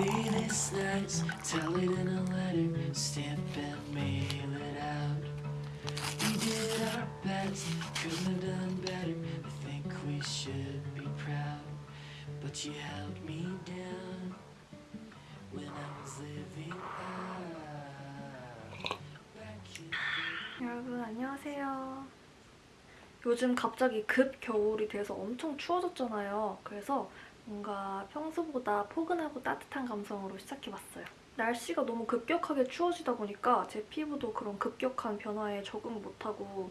last nights, tell it in a letter, stamp and mail it out. We did our best, couldn't have done better. I think we should be proud, but you held me down when I was living out. 여러분 안녕하세요. 요즘 갑자기 급 겨울이 돼서 엄청 추워졌잖아요. 그래서 뭔가 평소보다 포근하고 따뜻한 감성으로 시작해봤어요. 날씨가 너무 급격하게 추워지다 보니까 제 피부도 그런 급격한 변화에 적응 못하고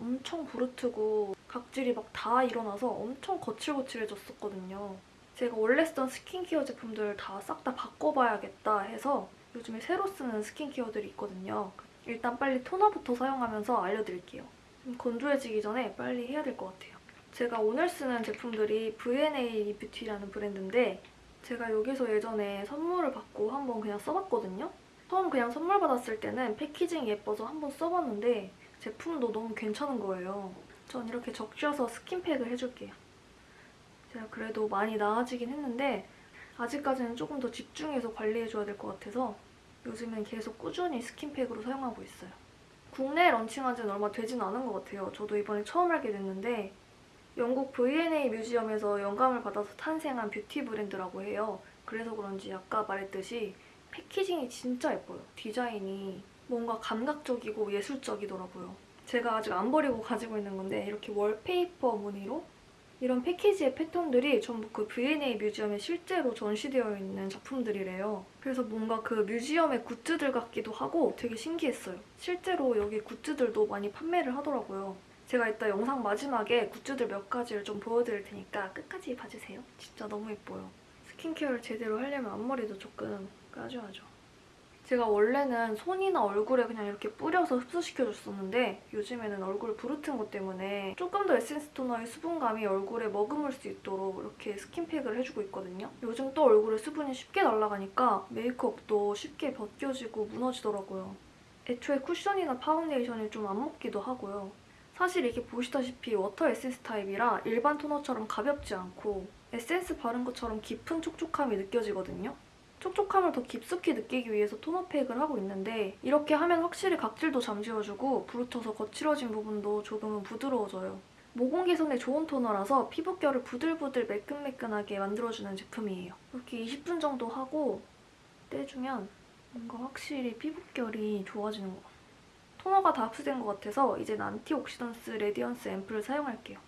엄청 부르트고 각질이 막 다 일어나서 엄청 거칠거칠해졌었거든요. 제가 원래 쓰던 스킨케어 제품들 다 싹다 바꿔봐야겠다 해서 요즘에 새로 쓰는 스킨케어들이 있거든요. 일단 빨리 토너부터 사용하면서 알려드릴게요. 좀 건조해지기 전에 빨리 해야 될 것 같아요. 제가 오늘 쓰는 제품들이 V&A 뷰티라는 브랜드인데 제가 여기서 예전에 선물을 받고 한번 그냥 써봤거든요. 처음 그냥 선물 받았을 때는 packaging이 예뻐서 한번 써봤는데 제품도 너무 괜찮은 거예요. 전 이렇게 적셔서 스킨팩을 해줄게요. 제가 그래도 많이 나아지긴 했는데 아직까지는 조금 더 집중해서 관리해줘야 될 것 같아서 요즘엔 계속 꾸준히 스킨팩으로 사용하고 있어요. 국내에 런칭한 지는 얼마 되진 않은 것 같아요. 저도 이번에 처음 알게 됐는데 영국 V&A museum에서 영감을 받아서 탄생한 뷰티 브랜드라고 해요. 그래서 그런지 아까 말했듯이 packaging이 진짜 예뻐요. 디자인이 뭔가 감각적이고 예술적이더라고요. 제가 아직 안 버리고 가지고 있는 건데 이렇게 wallpaper 무늬로 이런 패키지의 패턴들이 전부 그 V&A museum에 실제로 전시되어 있는 작품들이래요. 그래서 뭔가 그 museum의 굿즈들 같기도 하고 되게 신기했어요. 실제로 여기 굿즈들도 많이 판매를 하더라고요. 제가 이따 영상 마지막에 굿즈들 몇 가지를 좀 보여드릴 테니까 끝까지 봐주세요. 진짜 너무 예뻐요. 스킨케어를 제대로 하려면 앞머리도 조금 까줘야죠. 제가 원래는 손이나 얼굴에 그냥 이렇게 뿌려서 흡수시켜줬었는데 요즘에는 얼굴 부르튼 것 때문에 조금 더 에센스 토너의 수분감이 얼굴에 머금을 수 있도록 이렇게 스킨팩을 해주고 있거든요. 요즘 또 얼굴에 수분이 쉽게 날아가니까 메이크업도 쉽게 벗겨지고 무너지더라고요. 애초에 쿠션이나 파운데이션이 좀 안 먹기도 하고요. 사실 이게 보시다시피 water 에센스 타입이라 일반 토너처럼 가볍지 않고 에센스 바른 것처럼 깊은 촉촉함이 느껴지거든요. 촉촉함을 더 깊숙이 느끼기 위해서 토너 팩을 하고 있는데 이렇게 하면 확실히 각질도 잠재워주고 부르터서 거칠어진 부분도 조금은 부드러워져요. 모공 개선에 좋은 토너라서 피부결을 부들부들 매끈매끈하게 만들어주는 제품이에요. 이렇게 20분 정도 하고 떼주면 뭔가 확실히 피부결이 좋아지는 것 같아요. 토너가 다 흡수된 것 같아서 이제는 antioxidant radiance 앰플을 사용할게요.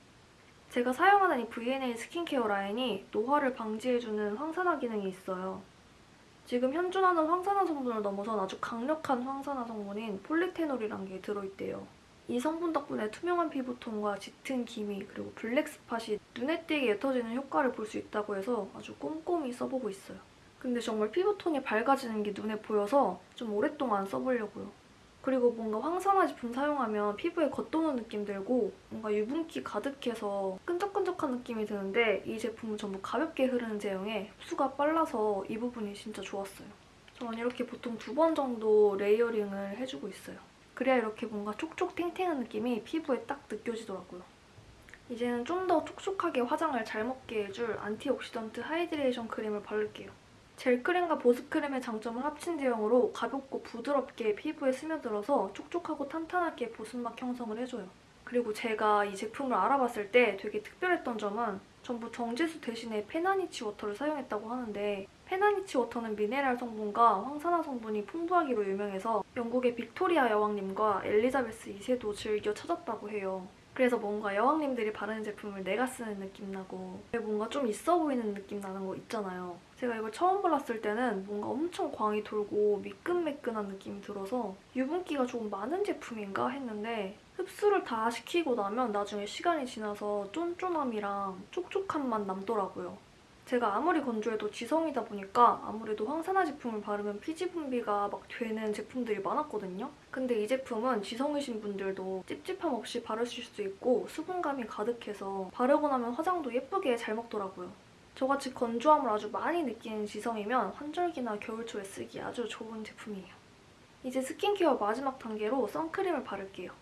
제가 사용하는 이 V&A 스킨케어 라인이 노화를 방지해주는 항산화 기능이 있어요. 지금 현존하는 항산화 성분을 넘어선 아주 강력한 항산화 성분인 폴리페놀이란 게 들어있대요. 이 성분 덕분에 투명한 피부톤과 짙은 기미 그리고 black spot이 눈에 띄게 옅어지는 효과를 볼 수 있다고 해서 아주 꼼꼼히 써보고 있어요. 근데 정말 피부톤이 밝아지는 게 눈에 보여서 좀 오랫동안 써보려고요. 그리고 뭔가 항산화 제품 사용하면 피부에 겉도는 느낌 들고 뭔가 유분기 가득해서 끈적끈적한 느낌이 드는데 이 제품은 전부 가볍게 흐르는 제형에 흡수가 빨라서 이 부분이 진짜 좋았어요. 저는 이렇게 보통 두 번 정도 layering을 해주고 있어요. 그래야 이렇게 뭔가 촉촉 탱탱한 느낌이 피부에 딱 느껴지더라고요. 이제는 좀 더 촉촉하게 화장을 잘 먹게 해줄 antioxidant hydration 크림을 바를게요. 젤크림과 보습크림의 장점을 합친 제형으로 가볍고 부드럽게 피부에 스며들어서 촉촉하고 탄탄하게 보습막 형성을 해줘요. 그리고 제가 이 제품을 알아봤을 때 되게 특별했던 점은 전부 정제수 대신에 Pannanich water를 사용했다고 하는데 Pannanich water는 미네랄 성분과 항산화 성분이 풍부하기로 유명해서 영국의 빅토리아 여왕님과 엘리자베스 2세도 즐겨 찾았다고 해요. 그래서 뭔가 여왕님들이 바르는 제품을 내가 쓰는 느낌 나고 뭔가 좀 있어 보이는 느낌 나는 거 있잖아요. 제가 이걸 처음 발랐을 때는 뭔가 엄청 광이 돌고 미끈매끈한 느낌이 들어서 유분기가 조금 많은 제품인가 했는데 흡수를 다 시키고 나면 나중에 시간이 지나서 쫀쫀함이랑 촉촉함만 남더라고요. 제가 아무리 건조해도 지성이다 보니까 아무래도 황산화 제품을 바르면 피지 분비가 막 되는 제품들이 많았거든요. 근데 이 제품은 지성이신 분들도 찝찝함 없이 바르실 수 있고 수분감이 가득해서 바르고 나면 화장도 예쁘게 잘 먹더라고요. 저같이 건조함을 아주 많이 느끼는 지성이면 환절기나 겨울초에 쓰기 아주 좋은 제품이에요. 이제 스킨케어 마지막 단계로 선크림을 바를게요.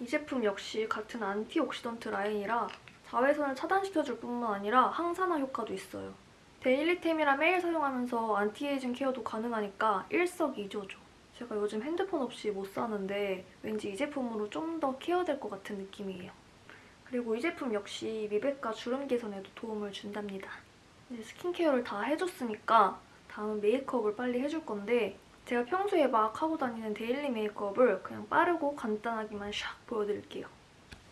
이 제품 역시 같은 antioxidant 라인이라 자외선을 차단시켜줄 뿐만 아니라 항산화 효과도 있어요. daily템이라 매일 사용하면서 anti-aging care도 가능하니까 일석이조죠. 제가 요즘 핸드폰 없이 못 사는데 왠지 이 제품으로 좀 더 care될 것 같은 느낌이에요. 그리고 이 제품 역시 미백과 주름 개선에도 도움을 준답니다. 이제 스킨케어를 다 해줬으니까 다음은 메이크업을 빨리 해줄 건데 제가 평소에 막 하고 다니는 데일리 메이크업을 그냥 빠르고 간단하게만 샥 보여드릴게요.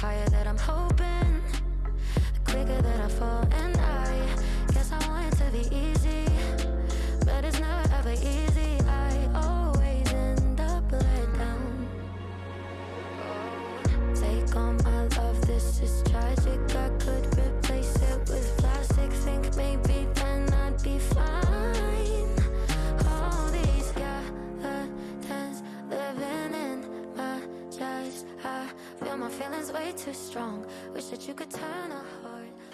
Higher that I'm hoping, the quicker that I fall, and I guess I want it to be easy,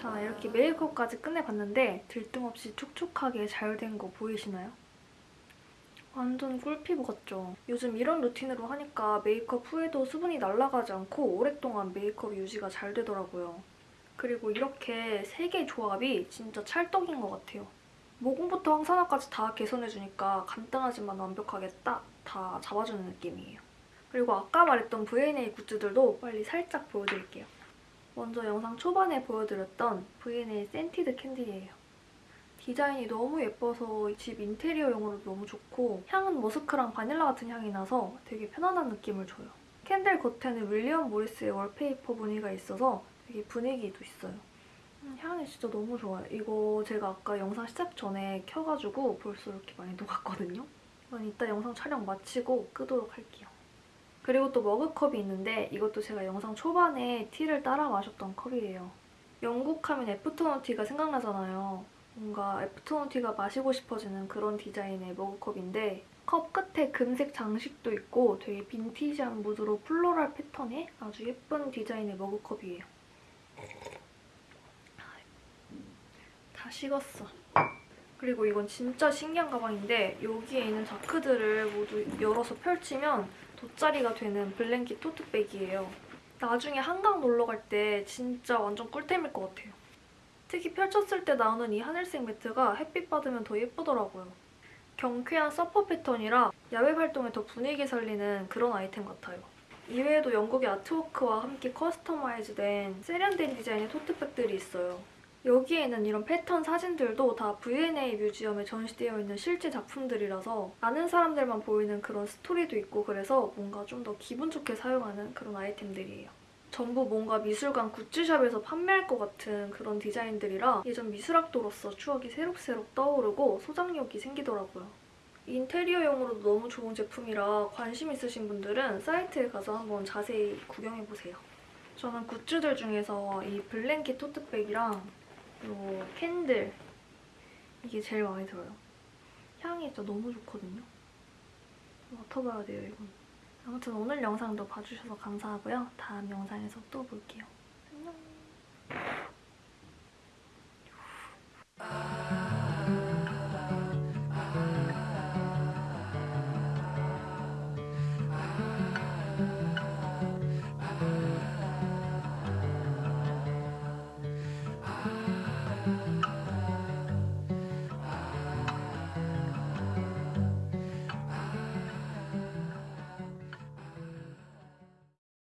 자, 이렇게 메이크업까지 끝내봤는데 들뜸없이 촉촉하게 잘된거 보이시나요? 완전 꿀피부 같죠? 요즘 이런 루틴으로 하니까 메이크업 후에도 수분이 날아가지 않고 오랫동안 메이크업 유지가 잘 되더라고요. 그리고 이렇게 세 개의 조합이 진짜 찰떡인 것 같아요. 모공부터 황산화까지 다 개선해주니까 간단하지만 완벽하게 딱 다 잡아주는 느낌이에요. 그리고 아까 말했던 V&A 굿즈들도 빨리 살짝 보여드릴게요. 먼저 영상 초반에 보여드렸던 V&A scented candle이에요. 디자인이 너무 예뻐서 집 인테리어용으로 너무 좋고 향은 머스크랑 바닐라 같은 향이 나서 되게 편안한 느낌을 줘요. candle 겉에는 윌리엄 모리스의 wallpaper 무늬가 있어서 되게 분위기도 있어요. 음, 향이 진짜 너무 좋아요. 이거 제가 아까 영상 시작 전에 켜가지고 벌써 이렇게 많이 녹았거든요. 이따 영상 촬영 마치고 끄도록 할게요. 그리고 또 머그컵이 있는데 이것도 제가 영상 초반에 tea를 따라 마셨던 컵이에요. 영국 하면 afternoon tea가 생각나잖아요. 뭔가 afternoon tea가 마시고 싶어지는 그런 디자인의 머그컵인데 컵 끝에 금색 장식도 있고 되게 빈티지한 무드로 floral 패턴의 아주 예쁜 디자인의 머그컵이에요. 다 식었어. 그리고 이건 진짜 신기한 가방인데 여기에 있는 자크들을 모두 열어서 펼치면 돗자리가 되는 blanket 토트백이에요. 나중에 한강 놀러 갈 때 진짜 완전 꿀템일 것 같아요. 특히 펼쳤을 때 나오는 이 하늘색 매트가 햇빛 받으면 더 예쁘더라고요. 경쾌한 서퍼 패턴이라 야외 활동에 더 분위기 살리는 그런 아이템 같아요. 이외에도 영국의 아트워크와 함께 customize된 세련된 디자인의 토트백들이 있어요. 여기에는 이런 패턴 사진들도 다 V&A museum에 전시되어 있는 실제 작품들이라서 아는 사람들만 보이는 그런 스토리도 있고 그래서 뭔가 좀 더 기분 좋게 사용하는 그런 아이템들이에요. 전부 뭔가 미술관 굿즈샵에서 판매할 것 같은 그런 디자인들이라 예전 미술학도로서 추억이 새록새록 떠오르고 소장욕이 생기더라고요. 인테리어용으로도 너무 좋은 제품이라 관심 있으신 분들은 사이트에 가서 한번 자세히 구경해보세요. 저는 굿즈들 중에서 이 blanket 토트백이랑 요 candle 이게 제일 마음에 들어요. 향이 진짜 너무 좋거든요. 맡아봐야 돼요, 이건. 아무튼 오늘 영상도 봐주셔서 감사하고요. 다음 영상에서 또 볼게요. 안녕.